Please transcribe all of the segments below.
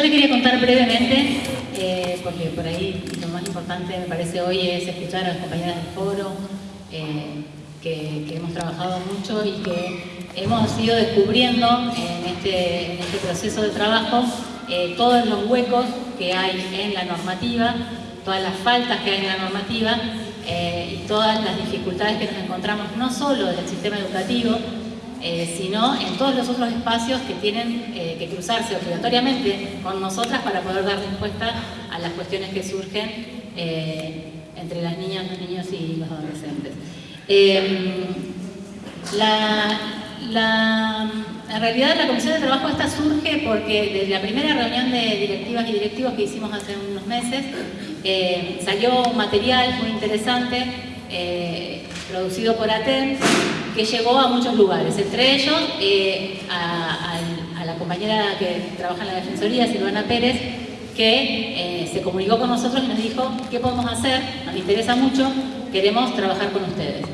yo le quería contar brevemente, eh, porque por ahí lo más importante me parece hoy es escuchar a las compañeras del foro, eh, que, hemos trabajado mucho y que hemos ido descubriendo en este, este proceso de trabajo eh, todos los huecos que hay en la normativa, todas las faltas que hay en la normativa y todas las dificultades que nos encontramos no solo del sistema educativo, eh, sino en todos los otros espacios que tienen eh, que cruzarse obligatoriamente con nosotras para poder dar respuesta a las cuestiones que surgen eh, entre las niñas, los niños y los adolescentes. en realidad la Comisión de Trabajo esta surge porque desde la primera reunión de directivas y directivos que hicimos hace unos meses salió un material muy interesante producido por ATEN que llegó a muchos lugares, entre ellos eh, a, la compañera que trabaja en la Defensoría, Silvana Pérez, que eh, se comunicó con nosotros y nos dijo qué podemos hacer, nos interesa mucho, queremos trabajar con ustedes.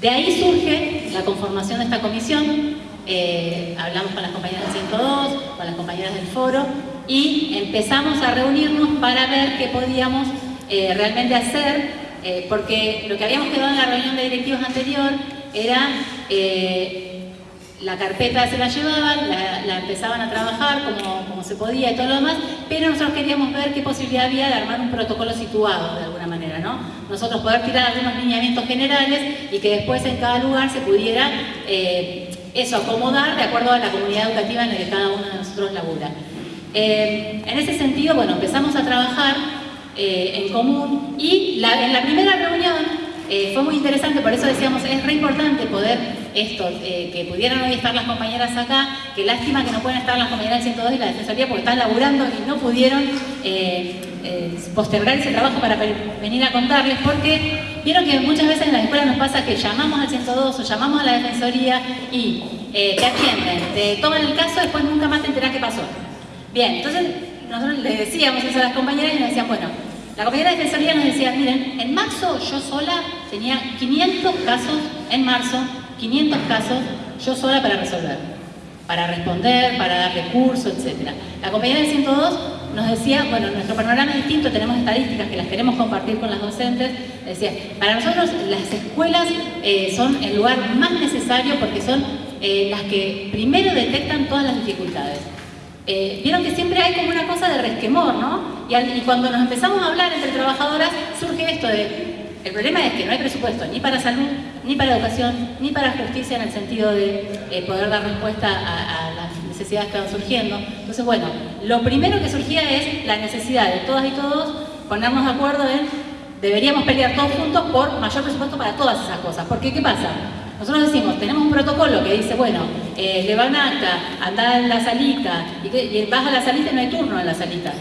De ahí surge la conformación de esta comisión, eh, hablamos con las compañeras del 102, con las compañeras del foro y empezamos a reunirnos para ver qué podíamos realmente hacer, porque lo que habíamos quedado en la reunión de directivos anterior era eh, la carpeta se la llevaban, la, empezaban a trabajar como, se podía y todo lo demás, pero nosotros queríamos ver qué posibilidad había de armar un protocolo situado de alguna manera, ¿no? Nosotros poder tirar algunos lineamientos generales y que después en cada lugar se pudiera eh, eso acomodar de acuerdo a la comunidad educativa en la que cada uno de nosotros labura. Eh, en ese sentido, bueno, empezamos a trabajar en común y en la primera reunión eh, fue muy interesante, por eso decíamos, es re importante poder esto, eh, que pudieran hoy estar las compañeras acá, que lástima que no pueden estar las compañeras del 102 y la Defensoría porque están laburando y no pudieron eh, postergar ese trabajo para venir a contarles, porque vieron que muchas veces en las escuelas nos pasa que llamamos al 102 o llamamos a la Defensoría y te atienden, te toman el caso, después nunca más te enterás qué pasó. Bien, entonces nosotros les decíamos eso a las compañeras y nos decían, bueno, la compañera de Defensoría nos decía, miren, en marzo yo sola tenía 500 casos, en marzo, 500 casos yo sola para resolver, para responder, para dar recursos, etc. La compañera del 102 nos decía, bueno, nuestro panorama es distinto, tenemos estadísticas que las queremos compartir con las docentes, decía, para nosotros las escuelas eh, son el lugar más necesario porque son eh, las que primero detectan todas las dificultades. Eh, vieron que siempre hay como una cosa de resquemor, ¿no? Y, cuando nos empezamos a hablar entre trabajadoras, surge esto de, el problema es que no hay presupuesto ni para salud, ni para educación, ni para justicia en el sentido de eh, poder dar respuesta a, las necesidades que van surgiendo. Entonces, bueno, lo primero que surgía es la necesidad de todas y todos ponernos de acuerdo en deberíamos pelear todos juntos por mayor presupuesto para todas esas cosas. Porque, ¿qué pasa? Nosotros decimos, tenemos un protocolo que dice, bueno, eh, le van acta, anda en la salita, y, que, vas a la salita y no hay turno en la salita.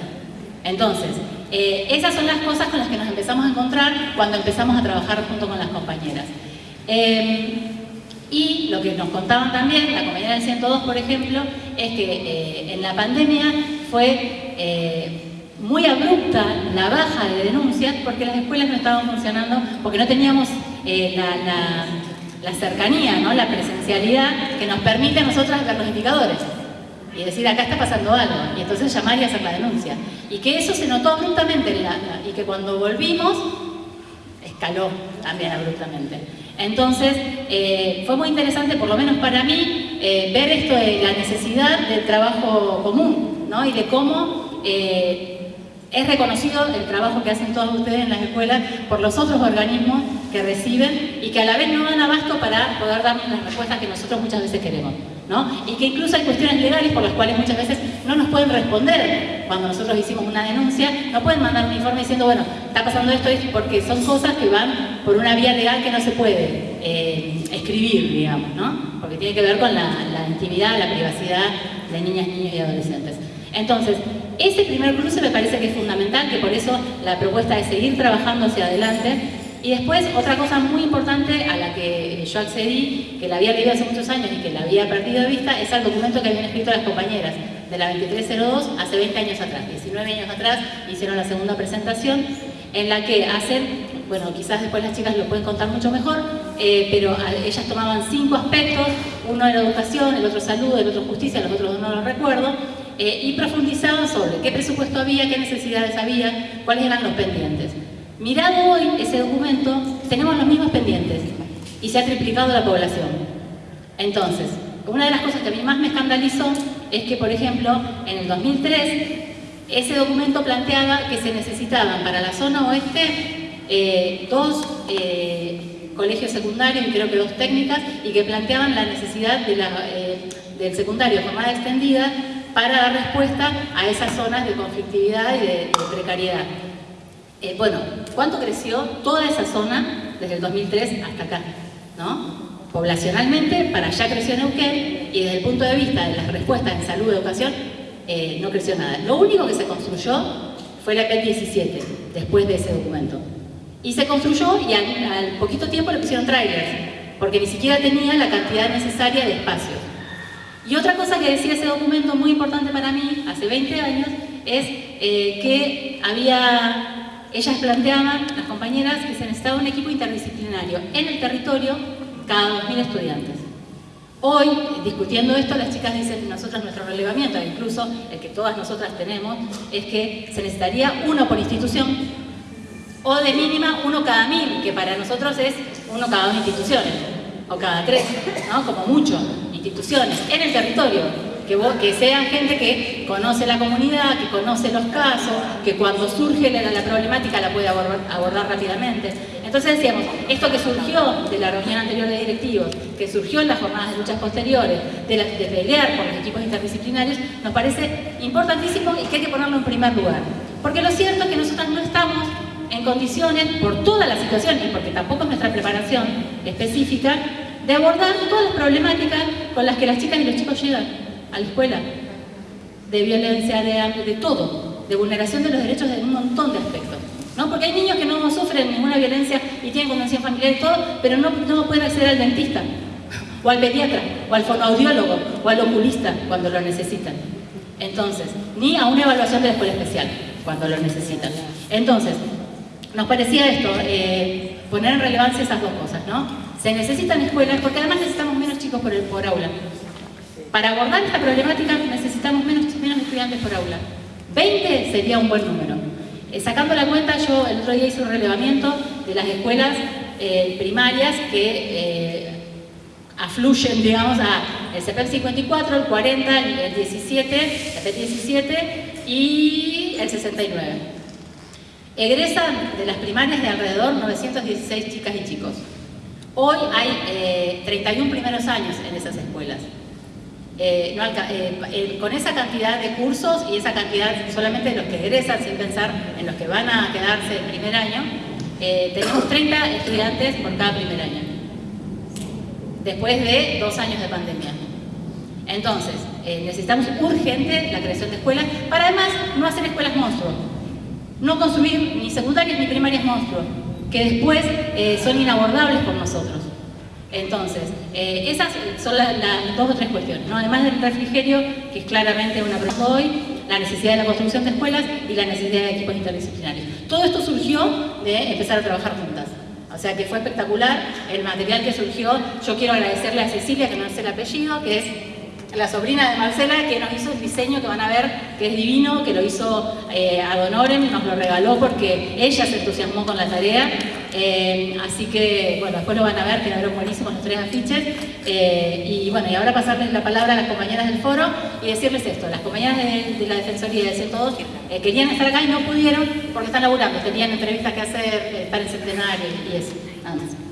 Entonces, eh, esas son las cosas con las que nos empezamos a encontrar cuando empezamos a trabajar junto con las compañeras. Eh, y lo que nos contaban también, la compañera del 102, por ejemplo, es que en la pandemia fue muy abrupta la baja de denuncias porque las escuelas no estaban funcionando, porque no teníamos la cercanía, ¿no? la presencialidad que nos permite a nosotras ver los indicadores y decir acá está pasando algo y entonces llamar y hacer la denuncia y que eso se notó abruptamente y que cuando volvimos escaló también abruptamente entonces eh, fue muy interesante por lo menos para mí eh, ver esto de la necesidad del trabajo común ¿no? y de cómo eh, es reconocido el trabajo que hacen todos ustedes en las escuelas por los otros organismos que reciben y que a la vez no dan abasto para poder darnos las respuestas que nosotros muchas veces queremos. ¿no? Y que incluso hay cuestiones legales por las cuales muchas veces no nos pueden responder cuando nosotros hicimos una denuncia, no pueden mandar un informe diciendo, bueno, está pasando esto, porque son cosas que van por una vía legal que no se puede eh, escribir, digamos, ¿no? porque tiene que ver con la, la intimidad, la privacidad de niñas, niños y adolescentes. Entonces, ese primer cruce me parece que es fundamental, que por eso la propuesta es seguir trabajando hacia adelante. Y después, otra cosa muy importante a la que yo accedí, que la había leído hace muchos años y que la había perdido de vista, es el documento que habían escrito las compañeras de la 2302 hace 20 años atrás, 19 años atrás, hicieron la segunda presentación, en la que hacen, bueno, quizás después las chicas lo pueden contar mucho mejor, eh, pero ellas tomaban cinco aspectos, uno era educación, el otro salud, el otro justicia, los otros no los recuerdo, eh, y profundizaban sobre qué presupuesto había, qué necesidades había, cuáles eran los pendientes. Mirado hoy ese documento, tenemos los mismos pendientes y se ha triplicado la población. Entonces, una de las cosas que a mí más me escandalizó es que, por ejemplo, en el 2003, ese documento planteaba que se necesitaban para la zona oeste eh, dos eh, colegios secundarios y creo que dos técnicas y que planteaban la necesidad del secundario de extendida para dar respuesta a esas zonas de conflictividad y de, precariedad. Eh, bueno, ¿cuánto creció toda esa zona desde el 2003 hasta acá? ¿no? Poblacionalmente, para allá creció Neuquén y desde el punto de vista de las respuestas en salud y educación, eh, no creció nada. Lo único que se construyó fue la PET 17, después de ese documento. Y se construyó y al, poquito tiempo le pusieron trailers, porque ni siquiera tenía la cantidad necesaria de espacios. Y otra cosa que decía ese documento muy importante para mí, hace 20 años, es eh, que había, ellas planteaban, las compañeras, que se necesitaba un equipo interdisciplinario en el territorio cada 2.000 estudiantes. Hoy, discutiendo esto, las chicas dicen, nosotros nuestro relevamiento, incluso el que todas nosotras tenemos, es que se necesitaría uno por institución, o de mínima uno cada mil, que para nosotros es uno cada dos instituciones, o cada tres, ¿no? como mucho instituciones en el territorio, que, que sean gente que conoce la comunidad, que conoce los casos, que cuando surge la, problemática la puede abordar, rápidamente. Entonces decíamos, esto que surgió de la reunión anterior de directivos, que surgió en las jornadas de luchas posteriores, de, de pelear por los equipos interdisciplinarios, nos parece importantísimo y que hay que ponerlo en primer lugar. Porque lo cierto es que nosotros no estamos en condiciones, por toda la situación y porque tampoco es nuestra preparación específica, de abordar todas las problemáticas con las que las chicas y los chicos llegan a la escuela, de violencia, de hambre, de todo, de vulneración de los derechos de un montón de aspectos. ¿no? Porque hay niños que no sufren ninguna violencia y tienen convención familiar y todo, pero no, no pueden acceder al dentista, o al pediatra, o al fonoaudiólogo, o al oculista cuando lo necesitan. Entonces, ni a una evaluación de la escuela especial cuando lo necesitan. Entonces, nos parecía esto, eh, poner en relevancia esas dos cosas, ¿no? Se necesitan escuelas porque además necesitamos menos chicos por, aula. Para abordar esta problemática necesitamos menos, menos estudiantes por aula. 20 sería un buen número. Eh, sacando la cuenta, yo el otro día hice un relevamiento de las escuelas eh, primarias que eh, afluyen, digamos, a el CPEP 54, el 40, el 17, el CPEP 17 y el 69. Egresan de las primarias de alrededor 916 chicas y chicos. Hoy hay 31 eh, primeros años en esas escuelas. Eh, eh, con esa cantidad de cursos y esa cantidad solamente de los que egresan, sin pensar en los que van a quedarse el primer año, tenemos 30 estudiantes por cada primer año, después de dos años de pandemia. Entonces, necesitamos urgente la creación de escuelas para además no hacer escuelas monstruos, no construir ni secundarias ni primarias monstruos, que después eh, son inabordables por nosotros. Entonces, eh, esas son las dos o tres cuestiones, además del refrigerio, que es claramente una prueba hoy, la necesidad de la construcción de escuelas y la necesidad de equipos interdisciplinarios. Todo esto surgió de empezar a trabajar juntas. O sea que fue espectacular el material que surgió. Yo quiero agradecerle a Cecilia, que no es el apellido, que es la sobrina de Marcela que nos hizo el diseño que van a ver, que es divino, que lo hizo eh, Adonorem, nos lo regaló porque ella se entusiasmó con la tarea. Eh, así que, bueno, después lo van a ver, que quedaron buenísimos los tres afiches. Eh, y bueno, y ahora pasarles la palabra a las compañeras del foro y decirles esto. Las compañeras de, la Defensoría de todos eh, querían estar acá y no pudieron porque están laburando, tenían entrevistas que hacer, estar en centenario y eso. Nada más.